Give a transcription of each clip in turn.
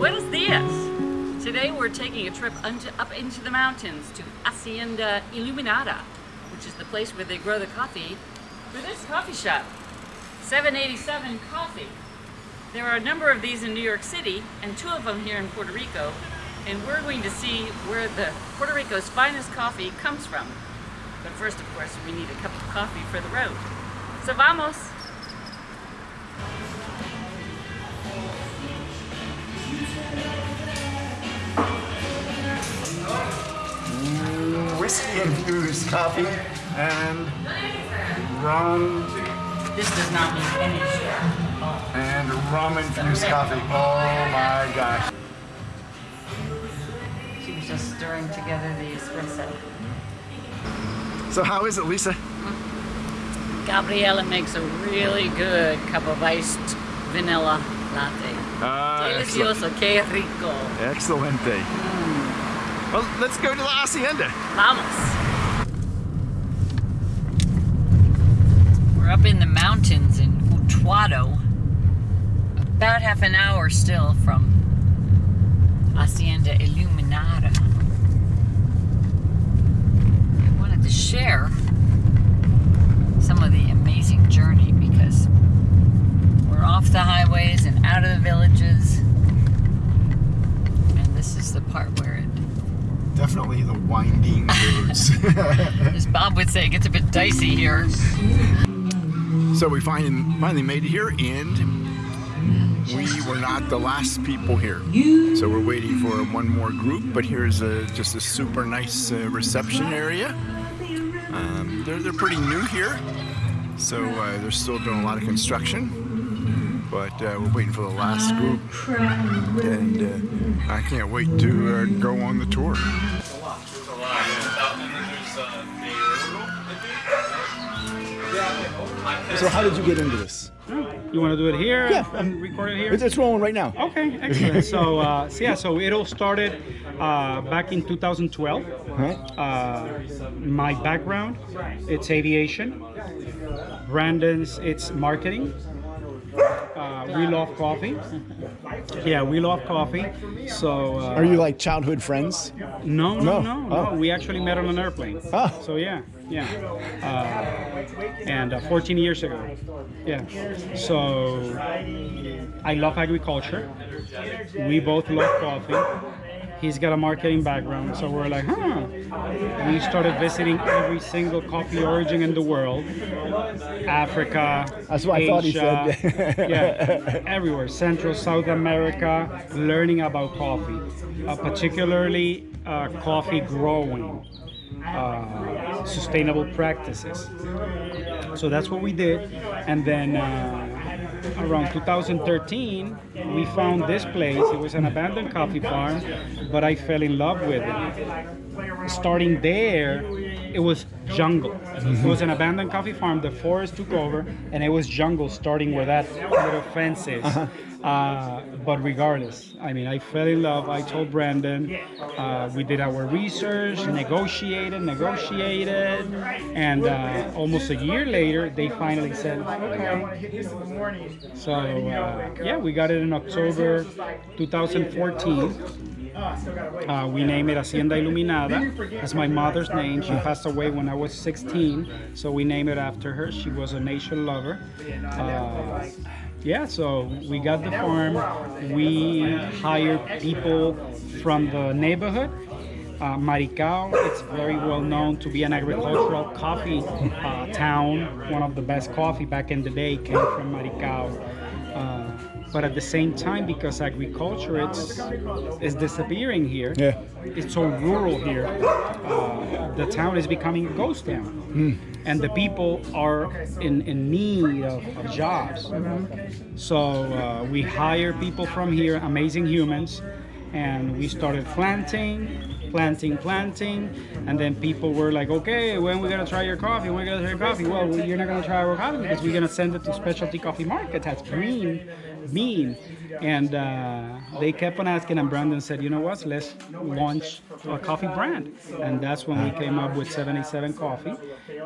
Buenos dias! Today we're taking a trip up into the mountains to Hacienda Iluminada, which is the place where they grow the coffee for this coffee shop, 787 Coffee. There are a number of these in New York City and two of them here in Puerto Rico, and we're going to see where the Puerto Rico's finest coffee comes from. But first, of course, we need a cup of coffee for the road. So vamos! Whiskey infused coffee and rum. This does not mean any And rum infused coffee. Oh my gosh. She was just stirring together the espresso. So how is it, Lisa? Gabriela makes a really good cup of iced vanilla latte. Ah, Delicioso, que rico. Excelente. Mm. Well, let's go to the hacienda. Vamos. We're up in the mountains in Utuado. About half an hour still from Hacienda Iluminada. I wanted to share some of the amazing journey because we're off the highways and out of the villages. And this is the part where it Definitely the winding roads. As Bob would say, it gets a bit dicey here. so we finally, finally made it here and we were not the last people here. So we're waiting for one more group, but here's a, just a super nice uh, reception area. Um, they're, they're pretty new here, so uh, they're still doing a lot of construction. But uh, we're waiting for the last group, and uh, I can't wait to uh, go on the tour. So how did you get into this? You want to do it here? Yeah. And record it here? It's, it's rolling right now. Okay, excellent. so, uh, so yeah, so it all started uh, back in 2012. Huh? Uh, my background, it's aviation. Brandon's, it's marketing. Uh, we love coffee. Yeah, we love coffee. So. Uh, Are you like childhood friends? No, No. no, no, no. Oh. We actually met on an airplane. Oh. So yeah, yeah. Uh, and uh, 14 years ago. Yeah. So I love agriculture. We both love coffee. He's got a marketing background, so we're like, huh. We started visiting every single coffee origin in the world. Africa, That's what I thought he Asia, said. yeah, everywhere. Central, South America, learning about coffee, uh, particularly uh, coffee growing, uh, sustainable practices. So that's what we did. And then uh, around 2013, we found this place. It was an abandoned coffee farm, but I fell in love with it. Starting there, it was jungle. It was an abandoned coffee farm. The forest took over, and it was jungle starting where that little fence is. Uh, but regardless, I mean, I fell in love. I told Brandon, uh, we did our research, negotiated, negotiated, and uh, almost a year later, they finally said, okay. So uh, yeah, we got it in October 2014. Uh, we name it Hacienda Iluminada. That's my mother's name. She passed away when I was 16, so we named it after her. She was a nature lover. Uh, yeah, so we got the farm. We hired people from the neighborhood. Uh, Maricao, it's very well known to be an agricultural coffee uh, town. One of the best coffee back in the day came from Maricao. Uh, but at the same time, because agriculture it's is disappearing here, Yeah. it's so rural here. Uh, the town is becoming a ghost town, and the people are in, in need of, of jobs. So uh, we hire people from here, amazing humans, and we started planting, planting, planting, and then people were like, okay, when we gonna try your coffee? When we gonna try your coffee? Well, you're not gonna try our coffee because we're gonna send it to specialty coffee market. That's green mean. And uh, they kept on asking, and Brandon said, you know what, let's launch a coffee brand. And that's when we came up with 77 Coffee,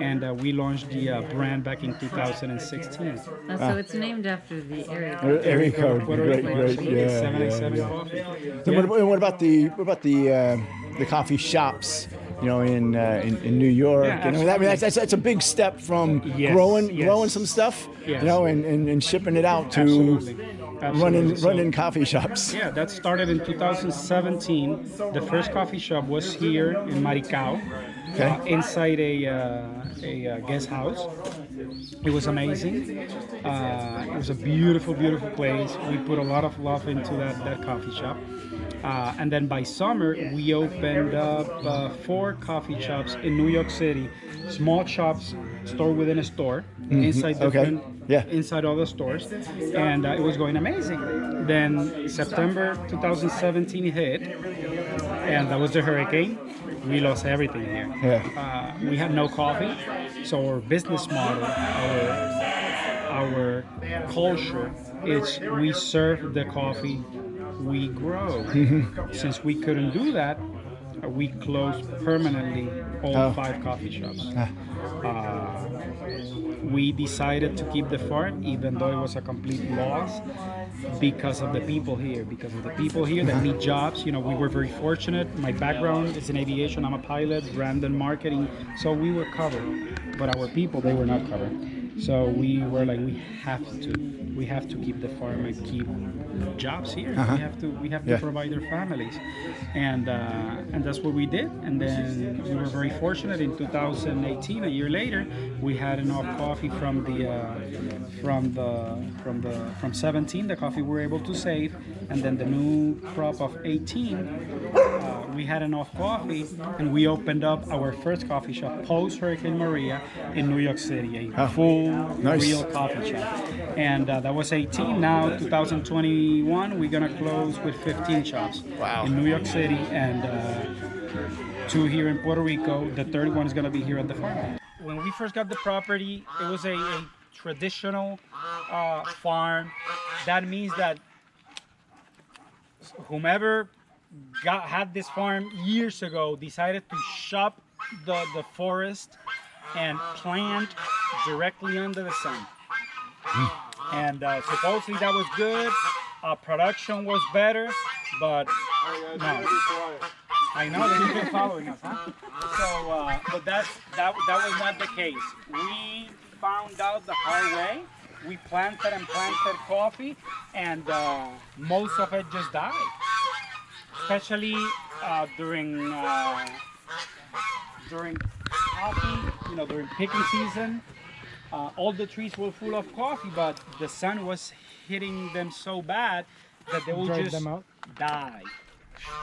and uh, we launched the uh, brand back in 2016. Oh, so it's named after the area. Uh, Area code, Puerto great, great, yeah, 77 yeah, yeah. Coffee. So what, what about the what about the uh, the coffee shops? You know, in uh, in, in New York. Yeah, you know, I mean, that's, that's that's a big step from Yes, growing yes. growing some stuff. Yes. You know, and, and, and shipping it out to Absolutely. running. So- running coffee shops. Yeah, that started in 2017. The first coffee shop was here in Maricao, Okay. uh, inside a, uh, a uh, guest house. It was amazing. Uh, it was a beautiful, beautiful place. We put a lot of love into that, that coffee shop. Uh, and then by summer, we opened up uh, four coffee shops in New York City, small shops, store within a store, inside Okay. Yeah. inside all the stores, and uh, it was going amazing. Then September 2017 hit, and that was the hurricane. We lost everything here. Yeah. Uh, we had no coffee, so our business model, our our culture is we serve the coffee we grow. Since we couldn't do that, we closed permanently all Oh. five coffee shops. Uh, we decided to keep the farm even though it was a complete loss because of the people here because of the people here that need jobs. You know we were very fortunate. My background is in aviation. I'm a pilot Brandon marketing. So we were covered but our people they were not covered. So we were like we have to we have to keep the farm and keep jobs here. We have to we have to Yeah. provide their families. And uh, and that's what we did. And then we were very fortunate in 2018 a year later we had enough coffee from the uh, from the from the from 17 the coffee we were able to save. And then the new crop of 18 uh, we had enough coffee and we opened up our first coffee shop post hurricane maria in new york city a full Nice. real coffee shop and uh, that was 18 now 2021 we're gonna close with 15 shops Wow. in new york city and uh, two here in puerto rico the third one is gonna be here at the farm when we first got the property it was a, a traditional uh, farm that means that whomever got had this farm years ago decided to shop the, the forest and plant directly under the sun. And uh, supposedly that was good. Uh, production was better, but no. I know that you've been following us, huh? So, uh, but that's that that was not the case. We found out the hard way. We planted and planted coffee, and uh, most of it just died. Especially uh, during uh, during coffee, you know, during picking season. Uh, all the trees were full of coffee, but the sun was hitting them so bad that they will Dried just die.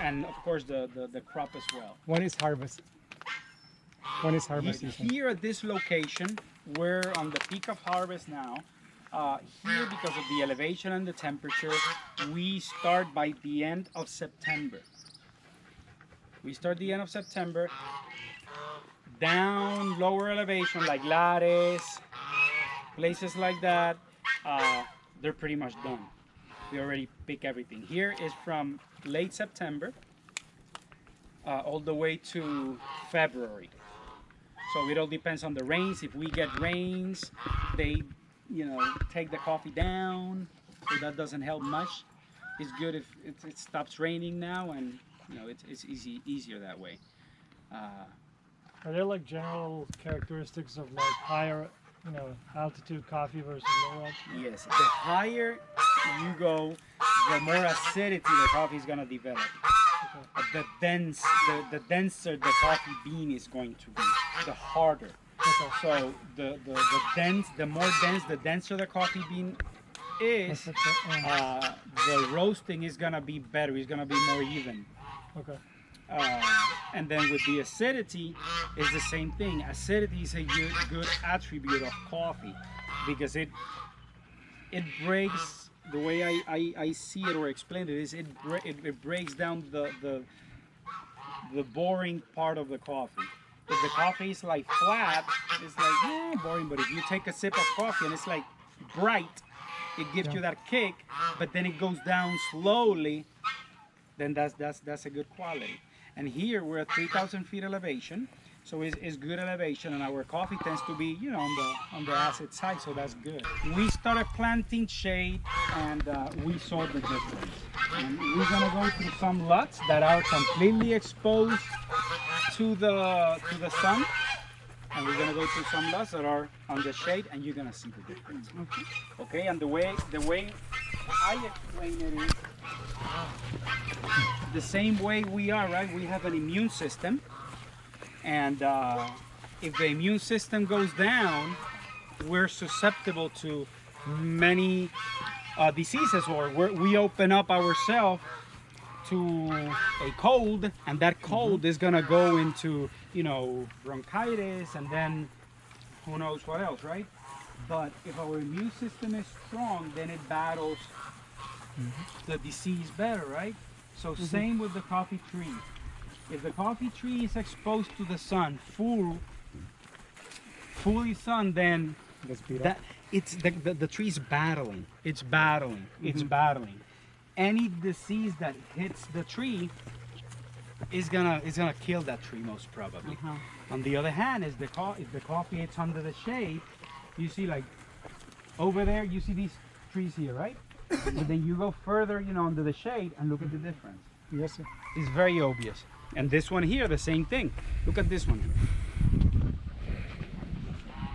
And of course, the, the, the crop as well. When is harvest? When is harvest season? Here at this location, we're on the peak of harvest now. Uh, here, because of the elevation and the temperature, we start by the end of September. We start the end of September, down lower elevation like Lares, places like that, uh, they're pretty much done. We already pick everything. Here is from late September uh, all the way to February. So it all depends on the rains. If we get rains, they, you know, take the coffee down. So that doesn't help much. It's good if it, it stops raining now, and you know, it's, it's easy easier that way. Uh, Are there like general characteristics of like higher, you know, altitude coffee versus lower altitude? yes, the higher you go, the more acidity the coffee is gonna develop. Uh, The dense, the, the denser the coffee bean is going to be, the harder. So the, the, the dense, the more dense, the denser the coffee bean is, Uh, the roasting is gonna be better. It's gonna be more even. okay. Uh, and then with the acidity, is the same thing. Acidity is a good, good attribute of coffee because it it breaks the way I, I, I see it or explain it is it, it it breaks down the the the boring part of the coffee. The coffee is like flat, it's like yeah boring. But if you take a sip of coffee and it's like bright, it gives you that kick, but then it goes down slowly, then that's that's that's a good quality. And here we're at 3,000 feet elevation, so it's, it's good elevation, and our coffee tends to be, you know, on the on the acid side, so that's good. We started planting shade, and uh, we saw the difference. And we're gonna go through some lots that are completely exposed to the to the sun, and we're gonna go to some lots that are on the shade, and you're gonna see the difference. Okay, and the way the way I explain it is the same way we are, right? We have an immune system, and uh, if the immune system goes down, we're susceptible to many uh, diseases, or we open up ourselves to a cold, and that mm-hmm. cold is gonna go into, you know, bronchitis, and then who knows what else, right? But if our immune system is strong, then it battles mm-hmm. the disease better, right? So mm-hmm. same with the coffee tree. If the coffee tree is exposed to the sun, full, fully sun, then Gets beat up. that it's the, the, the tree's battling. It's battling. It's battling. Any disease that hits the tree is gonna is gonna kill that tree most probably. On the other hand, is the if the coffee it's under the shade, you see like over there, you see these trees here, right? but then you go further, you know, under the shade and look at the difference. Yes, sir. It's very obvious. And this one here, the same thing. Look at this one.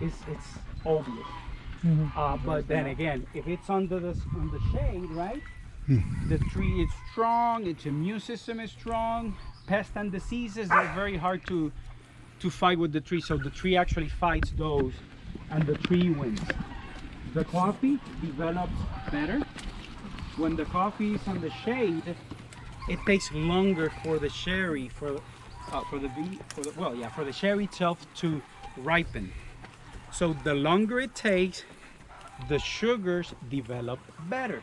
It's it's obvious. Uh, but then again, if it's under the on the shade, right? The tree is strong. Its immune system is strong. Pests and diseases are very hard to to fight with the tree. So the tree actually fights those, and the tree wins. The coffee develops better when the coffee is on the shade it takes longer for the cherry for uh, for the for the well yeah for the cherry itself to ripen so the longer it takes the sugars develop better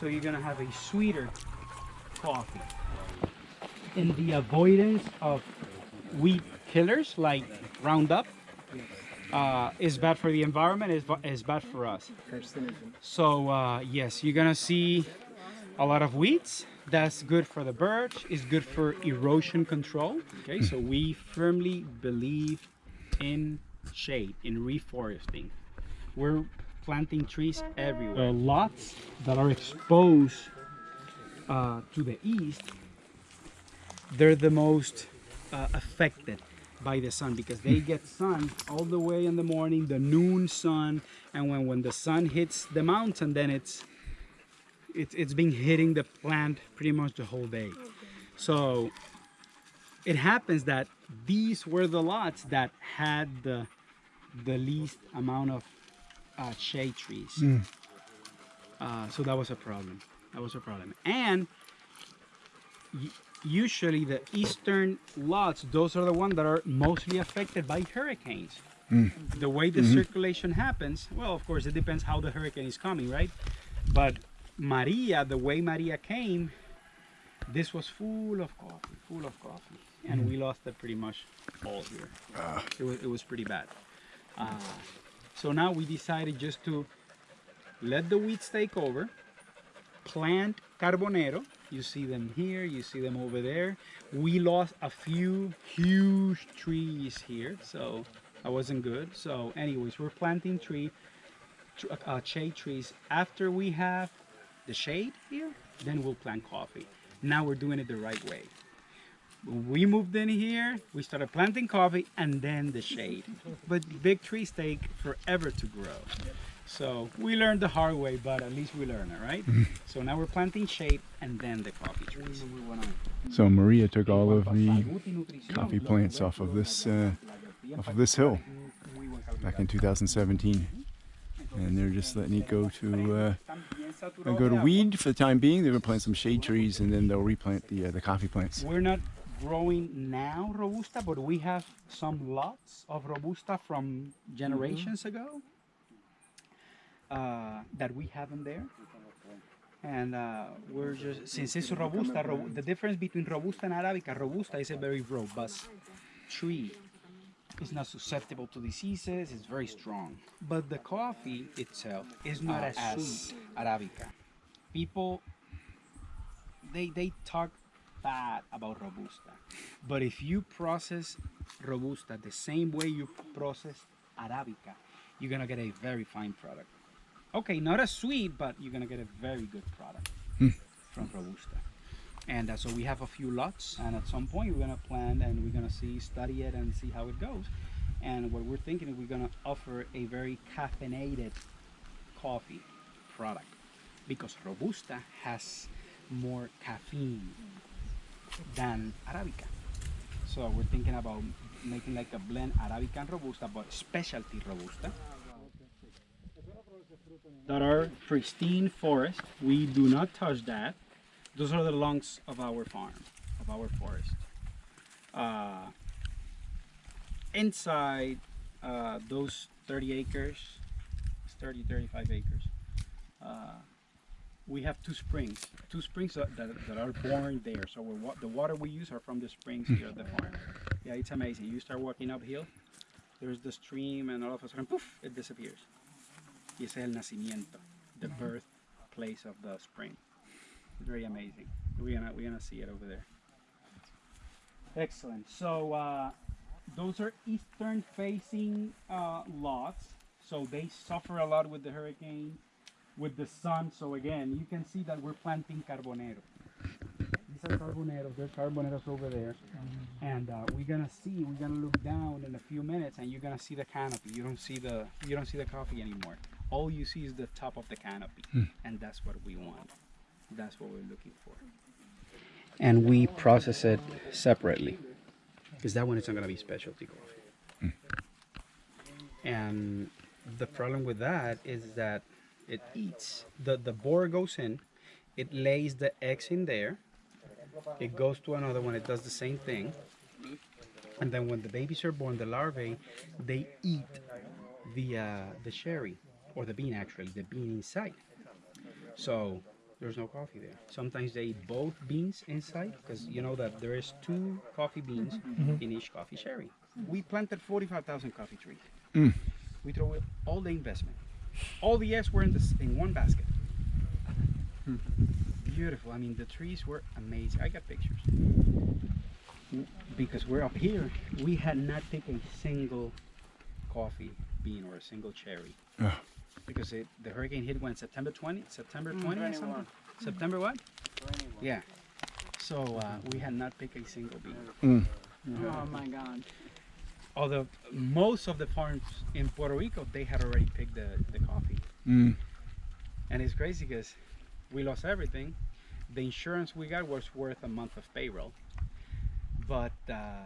so you're gonna have a sweeter coffee in the avoidance of weed killers like roundup uh, is bad for the environment is, is bad for us so uh, yes you're gonna see a lot of weeds. That's good for the birds. It's good for erosion control. Okay, so we firmly believe in shade, in reforesting. We're planting trees everywhere. Lots that are exposed uh, to the east, they're the most uh, affected by the sun because they get sun all the way in the morning, the noon sun, and when, when the sun hits the mountain, then it's it's, it's been hitting the plant pretty much the whole day. So it happens that these were the lots that had the the least amount of uh, shade trees. Uh, so that was a problem. That was a problem. And usually the eastern lots, those are the ones that are mostly affected by hurricanes. The way the circulation happens, well, of course, it depends how the hurricane is coming, right? But Maria, the way Maria came, this was full of coffee, full of coffee, and we lost it pretty much all here. It was it was pretty bad. Uh, so now we decided just to let the weeds take over, plant carbonero. You see them here, you see them over there. We lost a few huge trees here, so that wasn't good. So, anyways, we're planting tree, uh, shade trees. After we have the shade here, then we'll plant coffee. Now we're doing it the right way. When we moved in here, we started planting coffee and then the shade. But big trees take forever to grow. So we learned the hard way, but at least we learned it, right? So now we're planting shade and then the coffee trees. So Maria took all of the coffee plants off of this uh, off of this hill back in 2017, and they're just letting it go to uh, go to weed for the time being. They're gonna plant some shade trees, and then they'll replant the uh, the coffee plants. We're not growing now Robusta, but we have some lots of Robusta from generations ago uh, that we have in there. And uh, we're just, since it's Robusta, ro- the difference between Robusta and Arabica, Robusta is a very robust tree. It's not susceptible to diseases. It's very strong. But the coffee itself is not Not as, as sweet. Arabica. People they they talk bad about robusta, but if you process robusta the same way you process arabica, you're gonna get a very fine product. Okay, not as sweet, but you're gonna get a very good product from robusta. And uh, so we have a few lots, and at some point we're gonna plant and we're gonna see, study it, and see how it goes. And what we're thinking is we're gonna offer a very caffeinated coffee product because robusta has more caffeine than arabica. So we're thinking about making like a blend arabica and robusta, but specialty robusta. That are pristine forest. We do not touch that. Those are the lungs of our farm, of our forest. Uh, inside uh, those 30 acres, 30, 35 acres, uh, we have two springs, two springs that, that, that are born there. So we're, the water we use are from the springs here at the farm. Yeah, it's amazing. You start walking uphill, there's the stream, and all of a sudden, poof, it disappears. Y ese es el nacimiento, the birth place of the spring. Very amazing. We're gonna we're gonna see it over there. Excellent. So uh, those are eastern facing uh, lots, so they suffer a lot with the hurricane, with the sun. So again, you can see that we're planting carbonero. These are carboneros. There's carboneros over there, and uh, we're gonna see. We're gonna look down in a few minutes, and you're gonna see the canopy. You don't see the you don't see the coffee anymore. All you see is the top of the canopy, and that's what we want. That's what we're looking for. And we process it separately, because that one is not gonna be specialty coffee. And the problem with that is that it eats. The the borer goes in, it lays the eggs in there. It goes to another one. It does the same thing. And then when the babies are born, the larvae, they eat the uh, the cherry or the bean actually, the bean inside. So there's no coffee there. Sometimes they eat both beans inside because you know that there is two coffee beans in each coffee cherry. We planted 45,000 coffee trees. We throw all the investment. All the eggs were in this in one basket. Beautiful. I mean, the trees were amazing. I got pictures. Because we're up here, we had not picked a single coffee bean or a single cherry. Ugh. Because it, the hurricane hit when September 20, September 20 or something. September what? 21. Yeah. So uh, we had not picked a single bean. Oh my God. Although most of the farms in Puerto Rico, they had already picked the, the coffee. Mm. And it's crazy because we lost everything. The insurance we got was worth a month of payroll. But uh,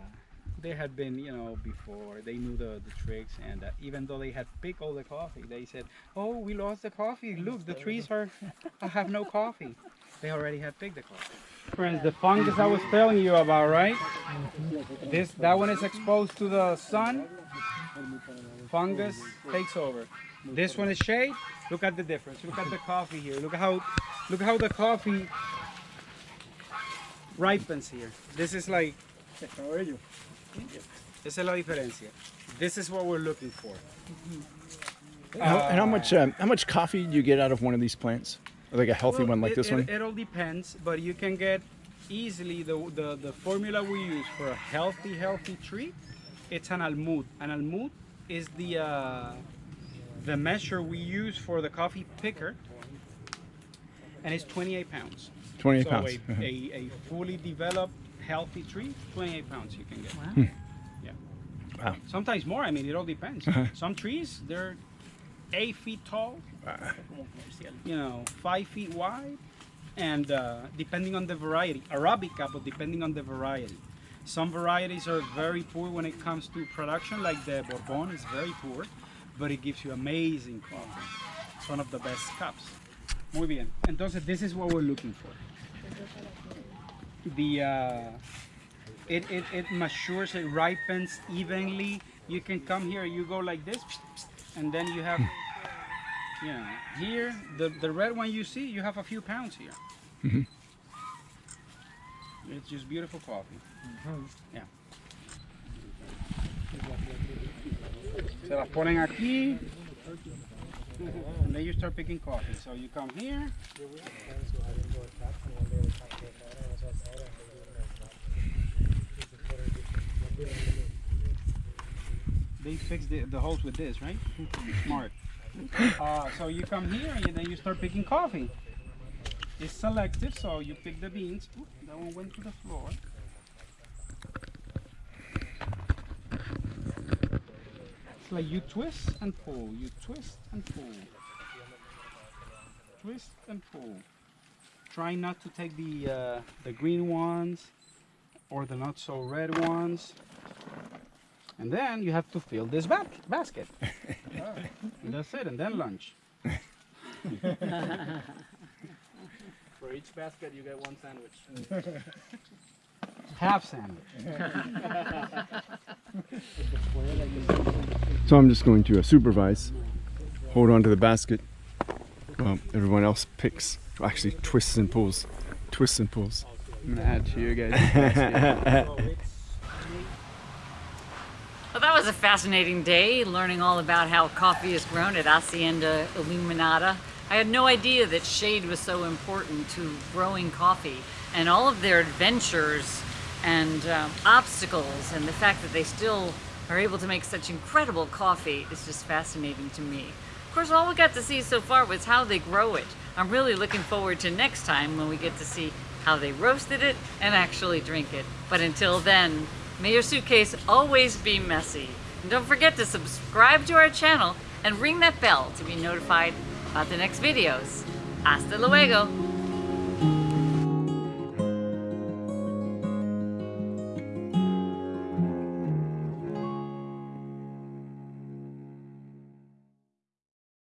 they had been, you know, before. They knew the, the tricks. And uh, even though they had picked all the coffee, they said, oh, we lost the coffee. Look, the trees are I have no coffee. They already had picked the coffee. Friends, the fungus I was telling you about, right? This That one is exposed to the sun. Fungus takes over. This one is shade. Look at the difference. Look at the coffee here. Look how look how the coffee ripens here. This is like Esa es la diferencia. This is what we're looking for. And how, and how much um, how much coffee do you get out of one of these plants? Like a healthy Well, one like it, this it, one? It all depends, but you can get easily the, the, the formula we use for a healthy, healthy tree. It's an almud. An almud is the uh, the measure we use for the coffee picker, and it's 28 pounds. 28 so pounds. A, Uh-huh. a, a fully developed, healthy tree, 28 pounds you can get. Wow. Yeah. Wow. Sometimes more. I mean, it all depends. Some trees they're eight feet tall, you know, five feet wide, and uh, depending on the variety, Arabica, but depending on the variety. Some varieties are very poor when it comes to production, like the Bourbon is very poor, but it gives you amazing coffee. It's one of the best cups. Muy bien. Entonces, this is what we're looking for. The uh, it, it, it matures, it ripens evenly. You can come here, you go like this, and then you have, know, here, the, the red one you see, you have a few pounds here. Mm-hmm. It's just beautiful coffee. Mm-hmm. Yeah. Se las ponen aquí. And then you start picking coffee. So you come here. They fix the, the holes with this, right? Smart. Uh, so you come here and then you start picking coffee. It's selective, so you pick the beans. Oop, that one went to the floor. It's like you twist and pull, you twist and pull. Twist and pull. Try not to take the uh, the green ones or the not so red ones. And then you have to fill this ba- basket. And that's it, and then lunch. For each basket, you get one sandwich. Half sandwich. So I'm just going to uh, supervise, hold on to the basket. Well, everyone else picks, actually twists and pulls, twists and pulls. I'm gonna add to your guys' basket. Well, that was a fascinating day, learning all about how coffee is grown at Hacienda Iluminada. I had no idea that shade was so important to growing coffee, and all of their adventures and um, obstacles, and the fact that they still are able to make such incredible coffee is just fascinating to me. Of course, all we got to see so far was how they grow it. I'm really looking forward to next time when we get to see how they roasted it and actually drink it. But until then, may your suitcase always be messy. And don't forget to subscribe to our channel and ring that bell to be notified about the next videos. Hasta luego!